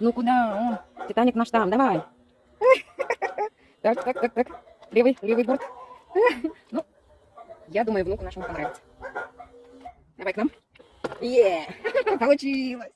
Ну куда? он? Титаник наш там, давай. Так, так, так, так. Левый, левый борт. Ну, я думаю, внуку нашему понравится. Давай к нам. Е, получилось.